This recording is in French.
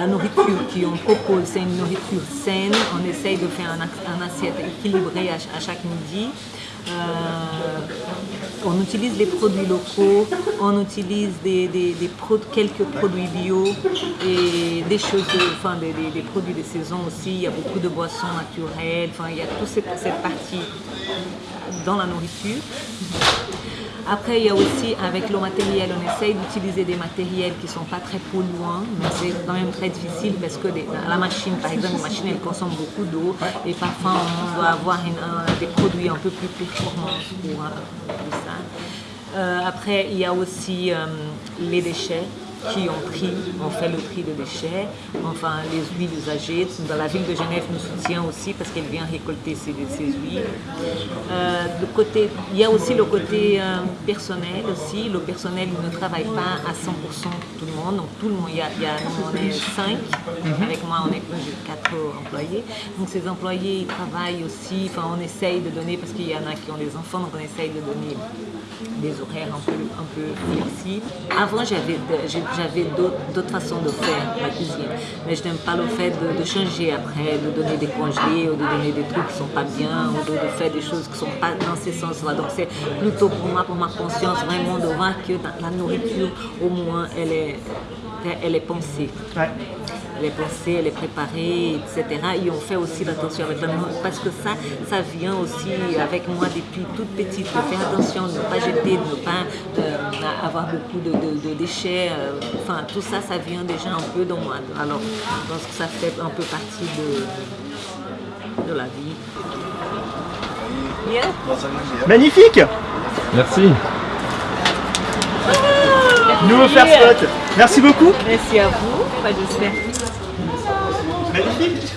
La nourriture qu'on propose, c'est une nourriture saine. On essaye de faire un, assiette équilibré à, chaque midi. Euh, on utilise les produits locaux, on utilise des, quelques produits bio et des choses, enfin des, produits de saison aussi. Il y a beaucoup de boissons naturelles. Enfin, il y a toute cette partie dans la nourriture. Après, il y a aussi, avec le matériel, on essaye d'utiliser des matériels qui ne sont pas très polluants, mais c'est quand même très difficile parce que la machine, par exemple, la machine, elle consomme beaucoup d'eau et parfois on doit avoir des produits un peu plus performants pour, euh, ça. Euh, après, il y a aussi euh, les déchets qui ont pris, ont fait le prix de déchets, enfin les huiles usagées. Dans la ville de Genève nous soutient aussi parce qu'elle vient récolter ces, ces huiles. Euh, côté, il y a aussi le côté euh, personnel aussi. Le personnel ne travaille pas à 100% tout le monde. Donc tout le monde, il y a, il y a on est 5, mhm. avec moi on est quatre employés. Donc ces employés ils travaillent aussi, enfin on essaye de donner, parce qu'il y en a qui ont des enfants, donc on essaye de donner des horaires un peu, un peu flexibles. Avant j'avais j'avais d'autres façons de faire la cuisine. Mais je n'aime pas le fait de, changer après, de donner des congés ou de donner des trucs qui ne sont pas bien ou de, faire des choses qui ne sont pas dans ces sens-là. Donc c'est plutôt pour moi, pour ma conscience, vraiment de voir que la nourriture, au moins, elle est, elle est pensée est pensée, elle est préparée, etc. Et on fait aussi l'attention avec parce que ça, ça vient aussi avec moi depuis toute petite, de faire attention, de ne pas jeter, de ne pas euh, avoir beaucoup de, déchets. Euh, enfin, tout ça, ça vient déjà un peu dans moi. Alors, je pense que ça fait un peu partie de, de la vie. Magnifique Merci. Nouveau faire spot. Merci beaucoup. Merci à vous. J'espère. Magnifique